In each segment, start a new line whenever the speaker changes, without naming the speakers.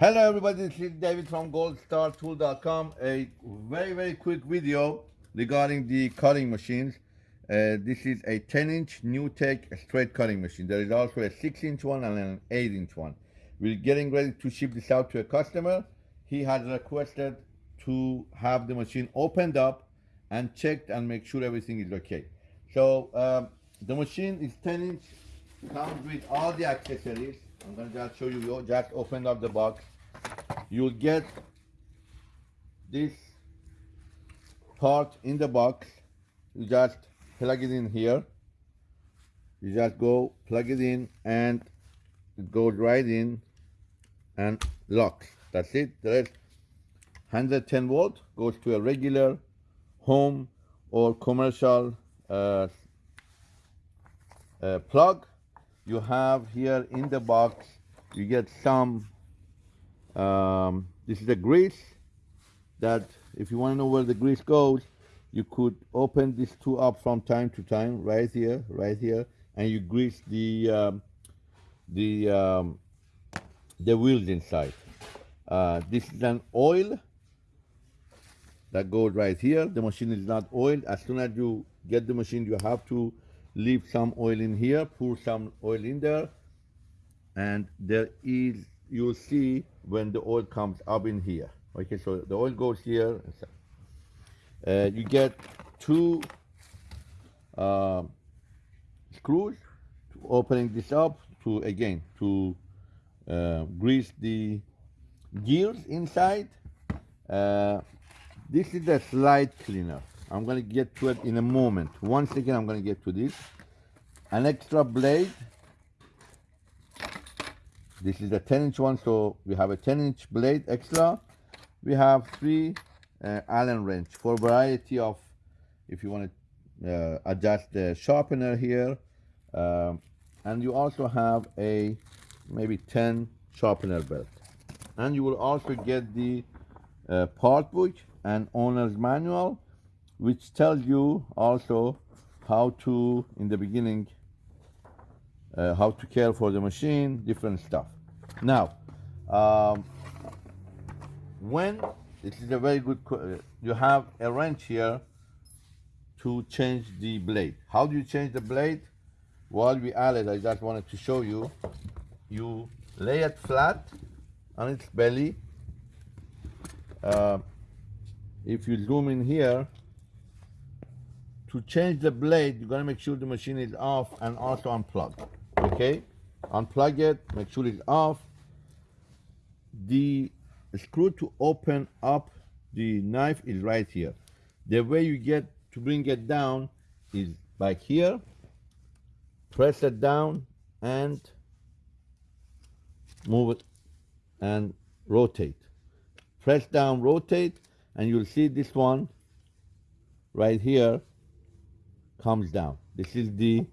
Hello everybody, this is David from goldstartool.com. A very, very quick video regarding the cutting machines. Uh, this is a 10 inch NewTek straight cutting machine. There is also a 6 inch one and an 8 inch one. We're getting ready to ship this out to a customer. He has requested to have the machine opened up and checked and make sure everything is okay. So um, the machine is 10 inch, comes with all the accessories. I'm gonna just show you, just opened up the box you'll get this part in the box. You just plug it in here. You just go plug it in and it goes right in and locks that's it. The rest 110 volt goes to a regular home or commercial uh, uh, plug. You have here in the box you get some um, this is a grease that if you want to know where the grease goes, you could open these two up from time to time, right here, right here, and you grease the um, the um, the wheels inside. Uh, this is an oil that goes right here. The machine is not oiled. As soon as you get the machine, you have to leave some oil in here, pour some oil in there, and there is you'll see when the oil comes up in here. Okay, so the oil goes here. Uh, you get two uh, screws to opening this up to again to uh, grease the gears inside. Uh, this is a slide cleaner. I'm gonna get to it in a moment. One second, I'm gonna get to this. An extra blade this is a 10 inch one, so we have a 10 inch blade extra. We have three uh, Allen wrench for variety of, if you want to uh, adjust the sharpener here. Um, and you also have a maybe 10 sharpener belt. And you will also get the uh, part book and owner's manual, which tells you also how to, in the beginning, uh, how to care for the machine, different stuff. Now, um, when this is a very good, you have a wrench here to change the blade. How do you change the blade? While we add it, I just wanted to show you. You lay it flat on its belly. Uh, if you zoom in here, to change the blade, you got to make sure the machine is off and also unplugged okay unplug it make sure it's off. The screw to open up the knife is right here. The way you get to bring it down is back here. Press it down and move it and rotate. Press down rotate and you'll see this one right here comes down. This is the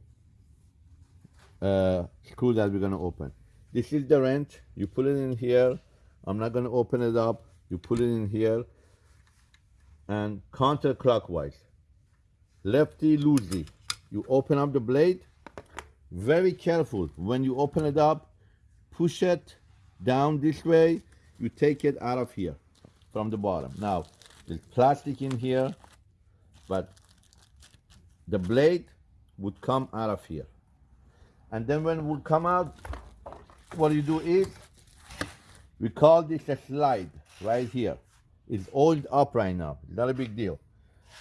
uh, screw that we're going to open. This is the wrench. You put it in here. I'm not going to open it up. You put it in here and counterclockwise. Lefty loosey. You open up the blade. Very careful. When you open it up, push it down this way. You take it out of here from the bottom. Now, there's plastic in here, but the blade would come out of here and then when we come out what you do is we call this a slide right here. It's oiled up right now. Not a big deal.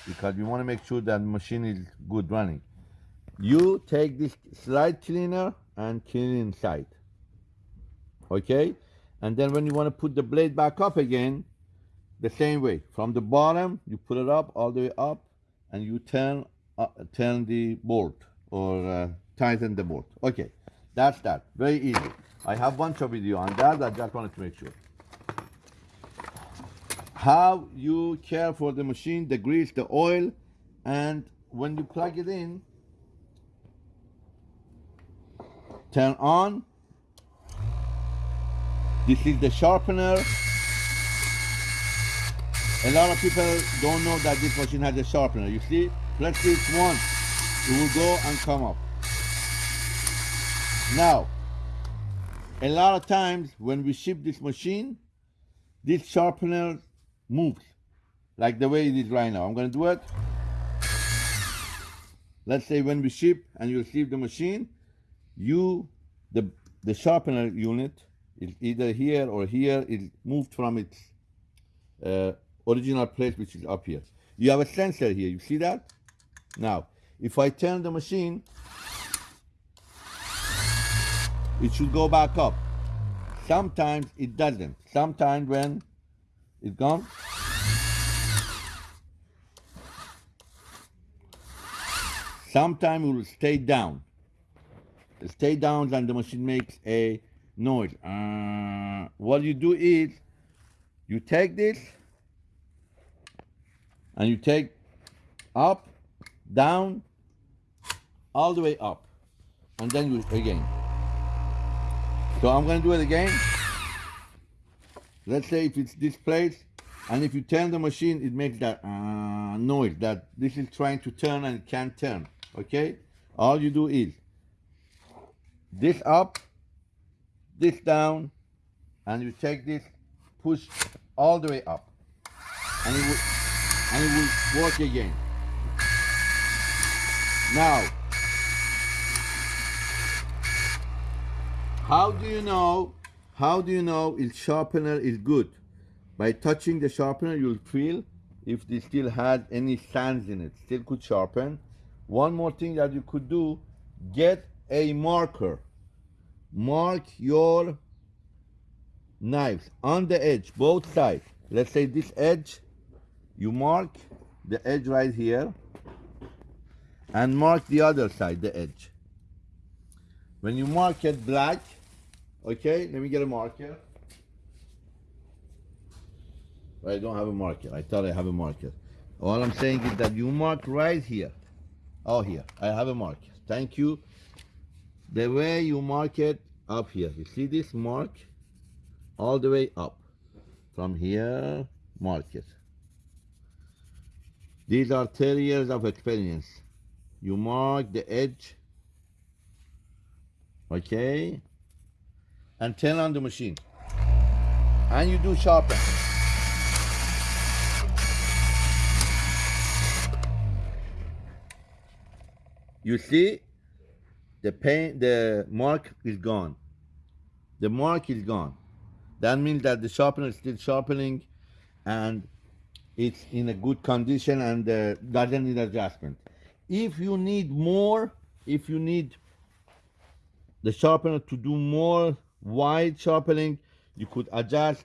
Because we want to make sure that machine is good running. You take this slide cleaner and clean inside. Okay? And then when you want to put the blade back up again the same way. From the bottom you put it up all the way up and you turn uh, turn the bolt or uh, tighten the bolt. Okay, that's that. Very easy. I have bunch of video on that. I just wanted to make sure. How you care for the machine, the grease, the oil, and when you plug it in, turn on. This is the sharpener. A lot of people don't know that this machine has a sharpener. You see, press this once, it will go and come up. Now, a lot of times when we ship this machine, this sharpener moves like the way it is right now. I'm gonna do it. Let's say when we ship and you receive the machine, you the the sharpener unit is either here or here, it moved from its uh, original place, which is up here. You have a sensor here. You see that? Now, if I turn the machine, it should go back up. Sometimes it doesn't. Sometimes when it's gone, sometimes it will stay down. It stay down and the machine makes a noise. Uh, what you do is you take this and you take up, down, all the way up, and then you again. So I'm gonna do it again. Let's say if it's this place, and if you turn the machine, it makes that uh, noise that this is trying to turn and can't turn. Okay? All you do is this up, this down, and you take this, push all the way up, and it will, and it will work again. Now, how do you know? How do you know if sharpener is good? By touching the sharpener, you'll feel if it still has any sands in it, still could sharpen. One more thing that you could do, get a marker. Mark your knives on the edge, both sides. Let's say this edge, you mark the edge right here and mark the other side, the edge. When you mark it black, okay, let me get a marker. I don't have a marker. I thought I have a marker. All I'm saying is that you mark right here. Oh, here. I have a marker. Thank you. The way you mark it up here. You see this mark? All the way up. From here, mark it. These are 30 years of experience. You mark the edge. Okay? And turn on the machine. And you do sharpen. You see, the paint, the mark is gone. The mark is gone. That means that the sharpener is still sharpening and it's in a good condition and uh, doesn't need adjustment. If you need more, if you need the sharpener to do more wide sharpening, you could adjust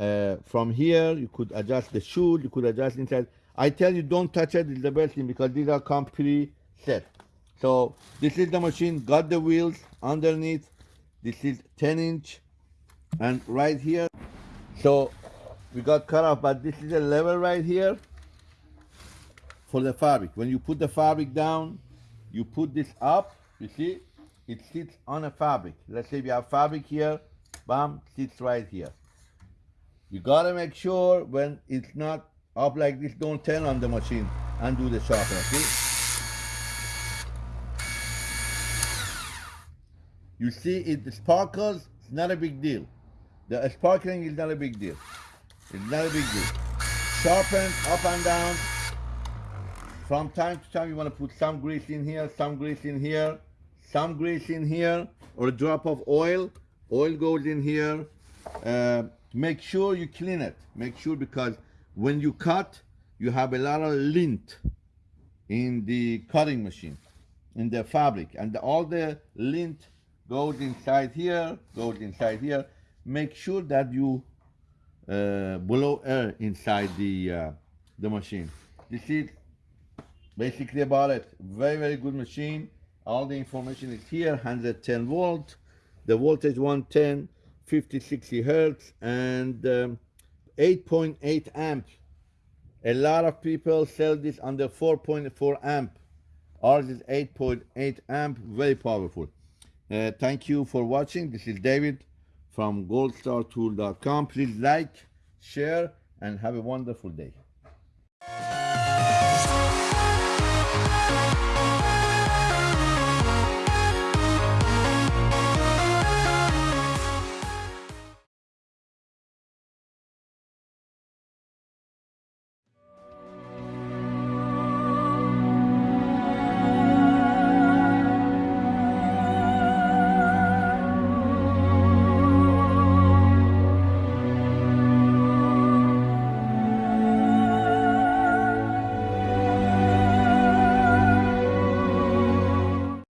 uh, from here, you could adjust the shoe, you could adjust inside. I tell you, don't touch it, it's the best thing because these are come pre-set. So this is the machine, got the wheels underneath. This is 10 inch and right here. So we got cut off, but this is a level right here for the fabric. When you put the fabric down, you put this up, you see, it sits on a fabric. Let's say we have fabric here, bam, sits right here. You gotta make sure when it's not up like this, don't turn on the machine and do the sharpener, see? You see, it sparkles, it's not a big deal. The sparkling is not a big deal. It's not a big deal. Sharpen up and down. From time to time, you want to put some grease in here, some grease in here, some grease in here, or a drop of oil. Oil goes in here. Uh, make sure you clean it. Make sure because when you cut, you have a lot of lint in the cutting machine, in the fabric, and all the lint goes inside here, goes inside here. Make sure that you uh, blow air inside the uh, the machine. This is basically about it. Very, very good machine. All the information is here, 110 volt, the voltage 110, 50, 60 hertz, and 8.8 um, amp. A lot of people sell this under 4.4 amp. Ours is 8.8 amp, very powerful. Uh, thank you for watching. This is David from goldstartool.com. Please like, share, and have a wonderful day.